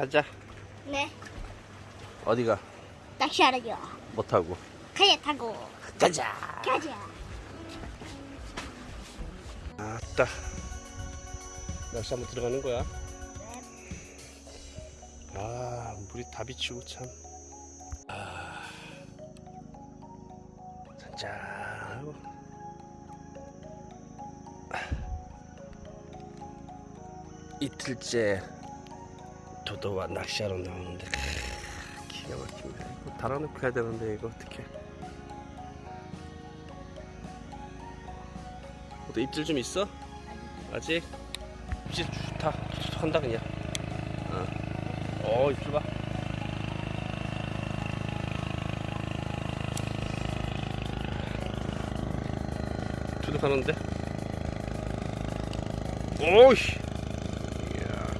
가자. 네. 어디가? 낚시하러요. 못하고. 카약 타고 가자. 가자. 아따. 낚시 한번 들어가는 거야. 아, 물이 다 비치고 참. 아. 잔잔하고. 이틀째 도도와 낚시하러 나오는데 크, 기가 막힙니다. 이거 달아놓고 해야 되는데 이거 어떻게? 또 입질 좀 있어? 아직? 입질 좋다. 한다 그냥. 어, 어 입질 봐. 투둑하는데? 오이씨. 이야.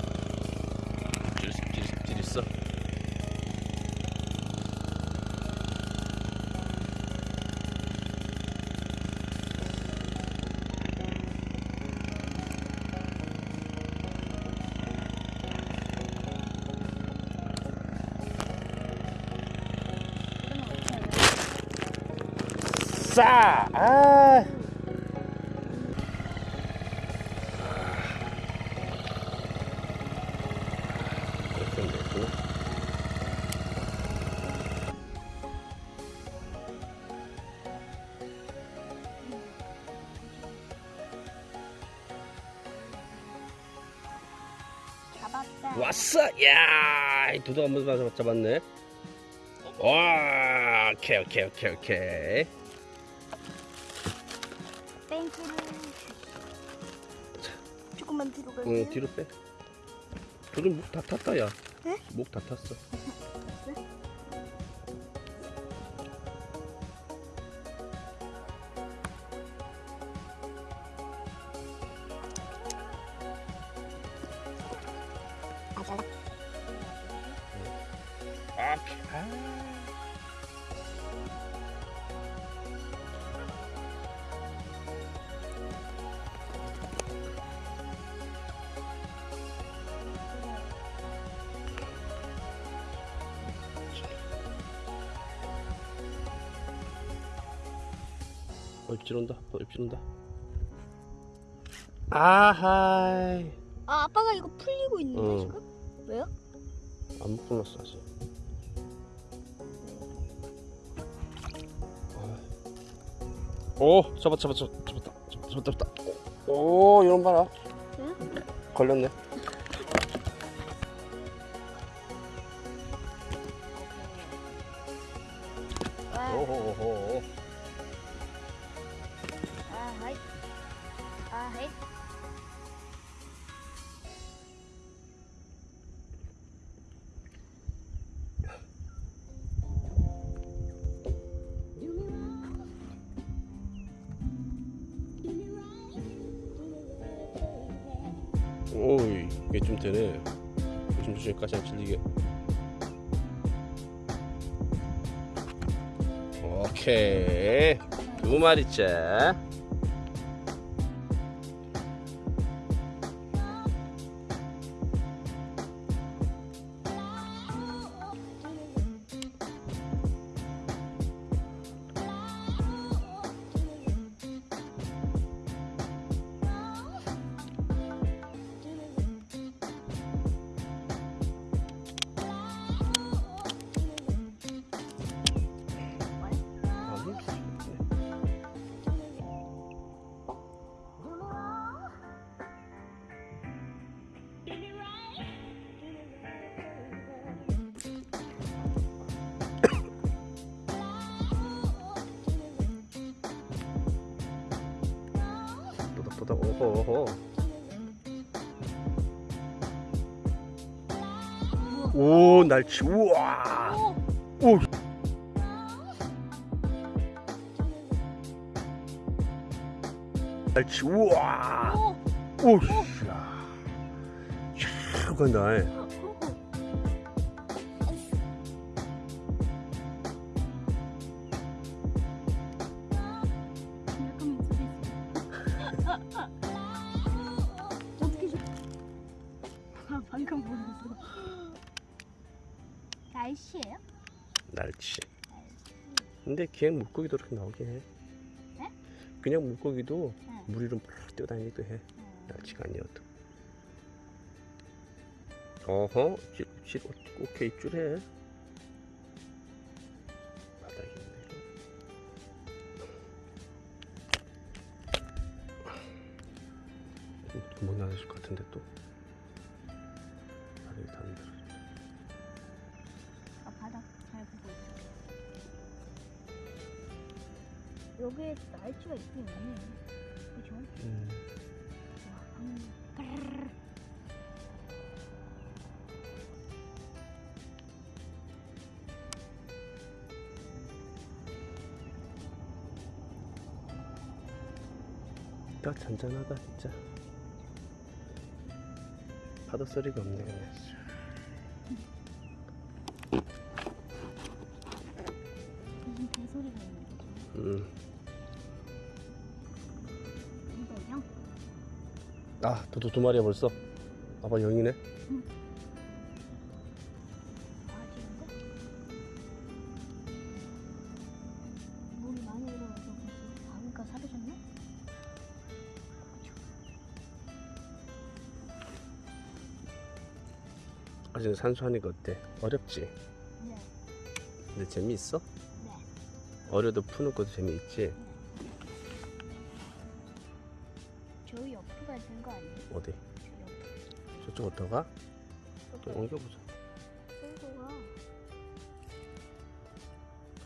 입질, 입질, 입질 있어. 싸! 아! 왔어! 야! 이 도둑 한번 잡- 잡았네. 와! 오케이, 오케이, 오케이, 오케이. 땡큐를. 조금만 뒤로 갈게요. 응, 뒤로 빼. 도둑 목다 탔다, 야. 네? 목 다 탔어. 아, 잘 입질 온다. 어, 입질 온다. 아하이. 아, 아빠가 이거 풀리고 있는데 어. 지금? 왜요? 안 풀렸어 아직. 오 잡았 잡았 잡았 잡았다 잡았다 잡았다 오 이런 봐라 응? 걸렸네 아, 하이. 오이 이게 좀 되네. 조심조심까지 안 찔리게. 오케이. 두 마리째 보다 오호 오호. 오 날치 우와. 오, 오 날치 우와. 오, 오 야. 쫙 간다 날치. 근데 그냥 물고기도 이렇게 나오긴 해. 네? 그냥 물고기도 네. 물 위로 막 뛰어다니기도 해. 어. 날치가 아니어도. 어허, 실, 실, 오케이, 입줄해. 바닥에 있네. 음, 구멍 나실 것 같은데 또. 여기에 날치가 있긴 있네. 그죠? 음. 와, 음. 딱 잔잔하다 진짜 파도 소리가 없네 그냥 무슨 개소리가 있는 거죠? 음. 아 도도 두 마리야 벌써 아빠 영이네 사라졌나? 아직 산수하니까 어때 어렵지 네. 근데 재미있어 네. 어려도 푸는 것도 재미있지 저 어디. 저쪽 좀 여기 옮겨보자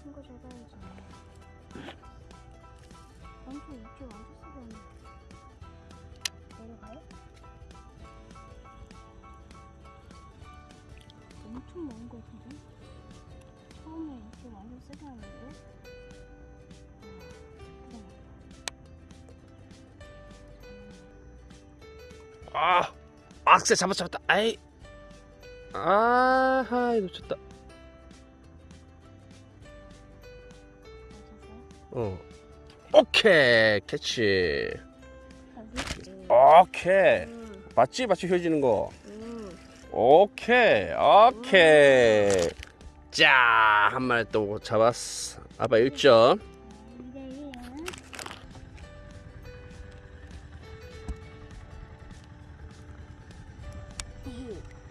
큰거 잡아야지. 완전 입질 완전 쓰겠네. 내려가요? 엄청 먼 거 같은데? 처음에 입질 완전 세게 하는데? 아 악세 잡았 잡았다. 아이. 아하이 놓쳤다? 어. 오케이 캐치? 오케이. 응, 맞지? 맞지? 휘어지는 거. 응. 오케이 오케이. 자 한 마리 또 잡았어. 아빠 1점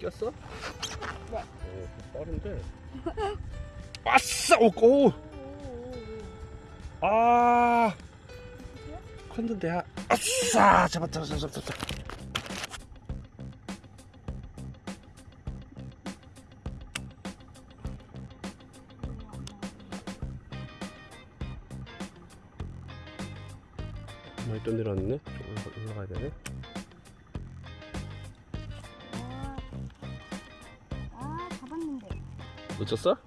꼈어? 네. 오 빠른데? 아싸 오고 아. 컸는데 아, 아싸 잡았다 잡았다 잡았다 많이 또 내려왔네 틀렸어.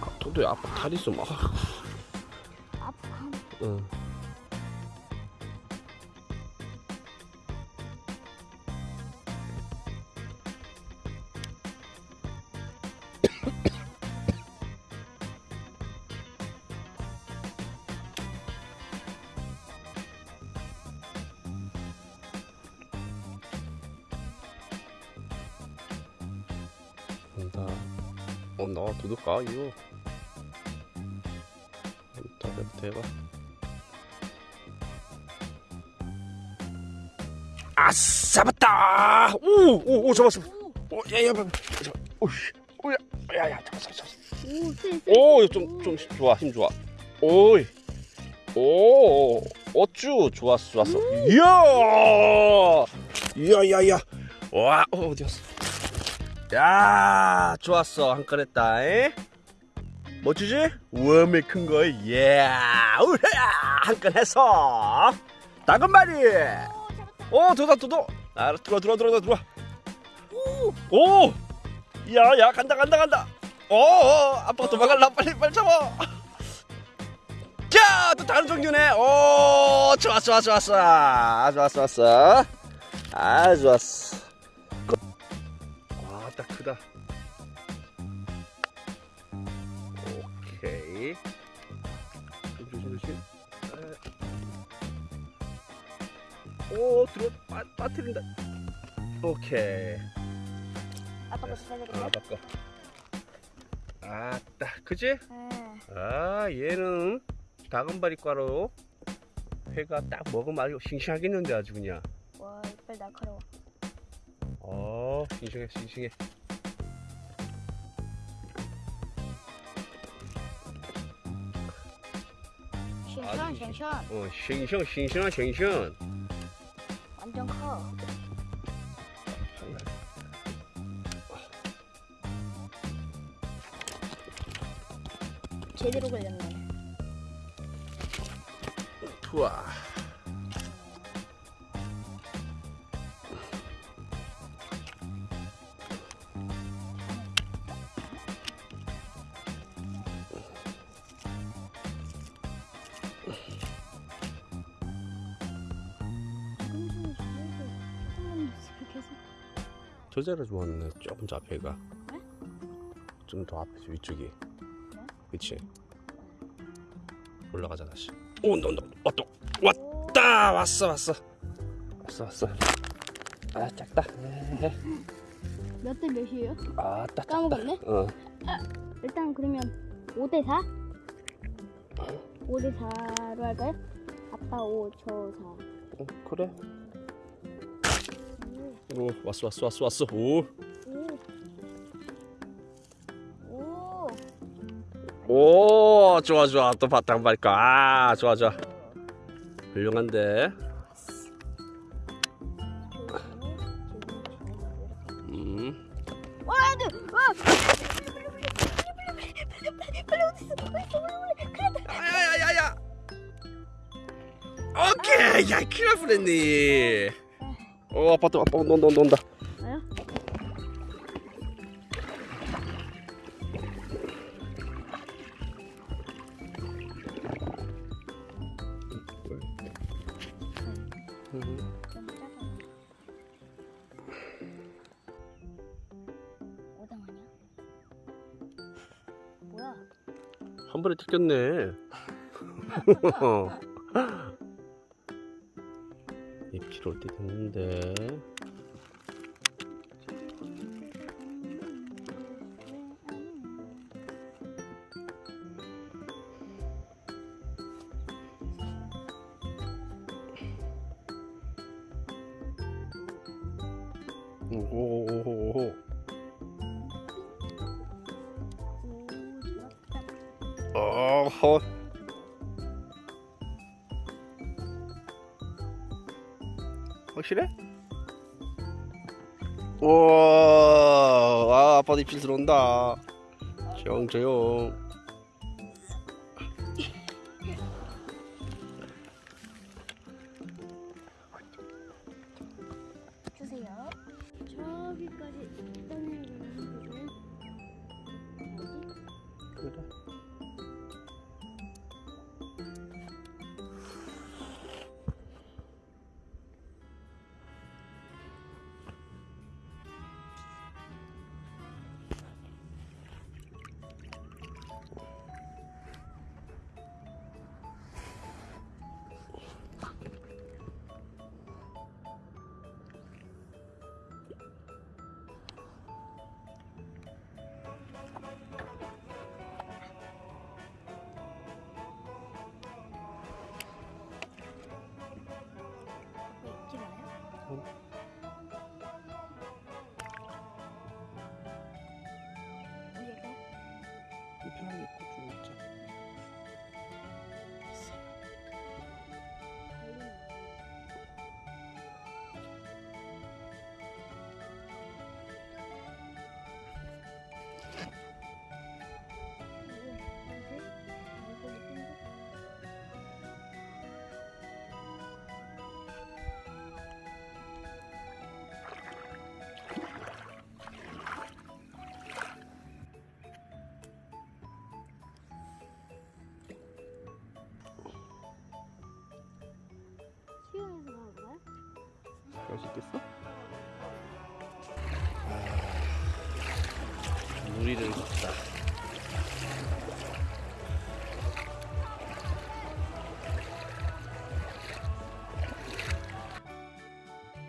아, 도도야 아빠 다리 좀 아, 아파. 응. 어, 나 도둑가 이거. 다 대봐. 아, 잡았다. 오, 오, 오, 잡았어. 오, 야, 야. 오, 오, 야, 야, 야, 잡았어, 잡았어. 오. 오, 좀, 좀 좋아, 힘 좋아. 오이, 오, 어쭈, 좋았어, 좋았어. 이야, 이야, 야, 야. 와, 어, 어디 갔어? 야, 좋았어, 한 건 했다. 에? 멋지지? 웜이 큰 거, 예, 우야, 한건 했어. 다금 말이. 오, 잡았다. 오, 들어다, 들어. 아, 들어, 들어, 들어, 들어. 오, 오, 야, 야, 간다, 간다, 간다. 오, 오 아빠가 도망갈라, 빨리, 빨리 잡아. 자, 또 다른 종류네. 오, 좋았어, 좋았어, 좋았어. 아, 좋았어, 좋았어. 아, 좋았어. 와, 딱 크다. 오케이. 조심, 조심. 아. 오, 들어, 빠, 빠뜨린다. 오케이. 아빠 거 되겠네. 아 바꿔. 아따, 그지? 응. 아 얘는 다금바리과로 회가 딱 먹으면 아주 싱싱하겠는데 아주 그냥. 와 이빨 날카로워. 어 싱싱해 싱싱해. 싱싱 싱싱. 어 싱싱 싱싱한 싱싱. 완전 커. 제대로 걸렸네. 우와. 저 자리 좋았네. 조금 더 앞에 가. 네? 좀더 앞에 위쪽이. 그치? 올라가자 다시. 오, 온다 온다. 왔다. 왔다. 왔어 왔어. 왔어 왔어. 아 작다. 몇 대 몇이에요? 아따 작다. 까먹었네? 어. 일단 그러면 5대 4? 5대 4로 할까요? 아빠 5, 저 4. 어, 그래. 오 왔어 왔어 왔어 왔어. 오. 오. 좋아 좋아 또 바탕 발까 아 좋아 좋아 훌륭한데 음 와, 네. 와. 야야야야 오케이 야 큰일 날 뻔했네 어 아빠 또 아빠 온다 온다 온다 나요? 오당 아니야? 뭐야? 한 번에 튀겼네 입질 올때 됐는데. 오오오오 오, 좋았다. 어허 확실해? 우와 아 아빠도 입질 들어온다 조용 조용 complete. 있겠어?